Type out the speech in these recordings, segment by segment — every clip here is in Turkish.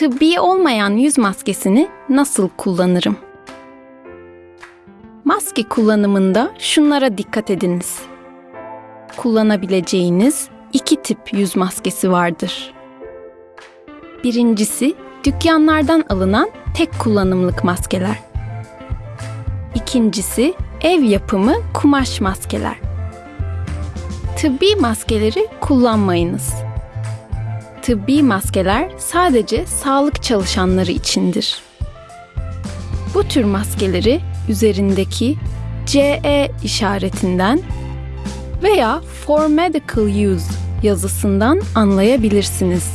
tıbbi olmayan yüz maskesini nasıl kullanırım? Maske kullanımında şunlara dikkat ediniz. Kullanabileceğiniz iki tip yüz maskesi vardır. Birincisi dükkanlardan alınan tek kullanımlık maskeler. İkincisi ev yapımı kumaş maskeler. Tıbbi maskeleri kullanmayınız. Tıbbi maskeler sadece sağlık çalışanları içindir. Bu tür maskeleri üzerindeki CE işaretinden veya For Medical Use yazısından anlayabilirsiniz.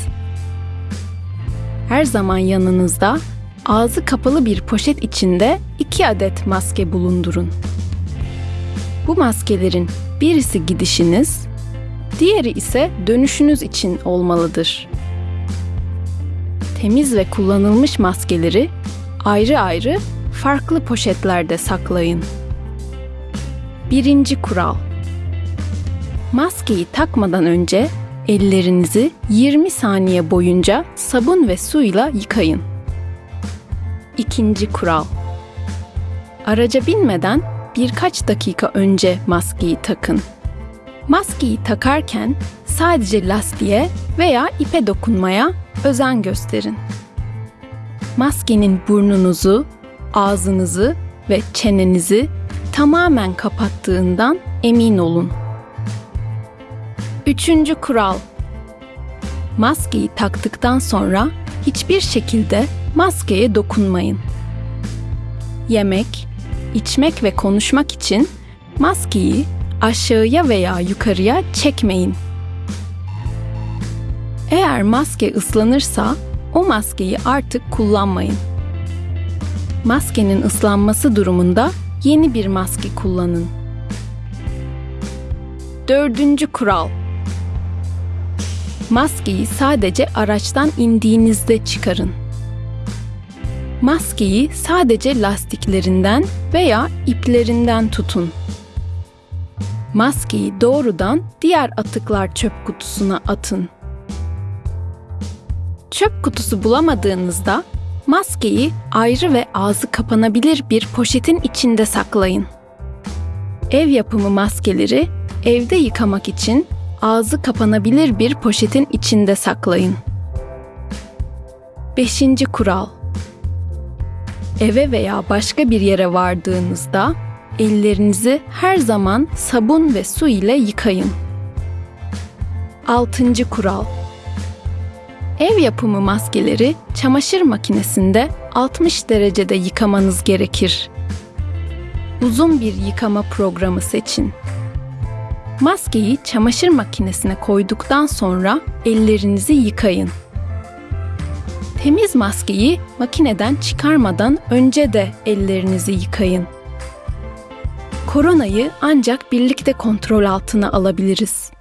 Her zaman yanınızda ağzı kapalı bir poşet içinde 2 adet maske bulundurun. Bu maskelerin birisi gidişiniz, diğeri ise dönüşünüz için olmalıdır. Temiz ve kullanılmış maskeleri ayrı ayrı farklı poşetlerde saklayın. Birinci kural. Maskeyi takmadan önce ellerinizi 20 saniye boyunca sabun ve suyla yıkayın. İkinci kural. Araca binmeden birkaç dakika önce maskeyi takın. Maskeyi takarken sadece lastiğe veya ipe dokunmaya özen gösterin. Maskenin burnunuzu, ağzınızı ve çenenizi tamamen kapattığından emin olun. Üçüncü kural. Maskeyi taktıktan sonra hiçbir şekilde maskeye dokunmayın. Yemek, içmek ve konuşmak için maskeyi aşağıya veya yukarıya çekmeyin. Eğer maske ıslanırsa o maskeyi artık kullanmayın. Maskenin ıslanması durumunda yeni bir maske kullanın. Dördüncü kural. Maskeyi sadece araçtan indiğinizde çıkarın. Maskeyi sadece lastiklerinden veya iplerinden tutun. Maskeyi doğrudan diğer atıklar çöp kutusuna atın. Çöp kutusu bulamadığınızda maskeyi ayrı ve ağzı kapanabilir bir poşetin içinde saklayın. Ev yapımı maskeleri evde yıkamak için ağzı kapanabilir bir poşetin içinde saklayın. 5. kural. Eve veya başka bir yere vardığınızda ellerinizi her zaman sabun ve su ile yıkayın. 6. kural. Ev yapımı maskeleri çamaşır makinesinde 60 derecede yıkamanız gerekir. Uzun bir yıkama programı seçin. Maskeyi çamaşır makinesine koyduktan sonra ellerinizi yıkayın. Temiz maskeyi makineden çıkarmadan önce de ellerinizi yıkayın. Koronayı ancak birlikte kontrol altına alabiliriz.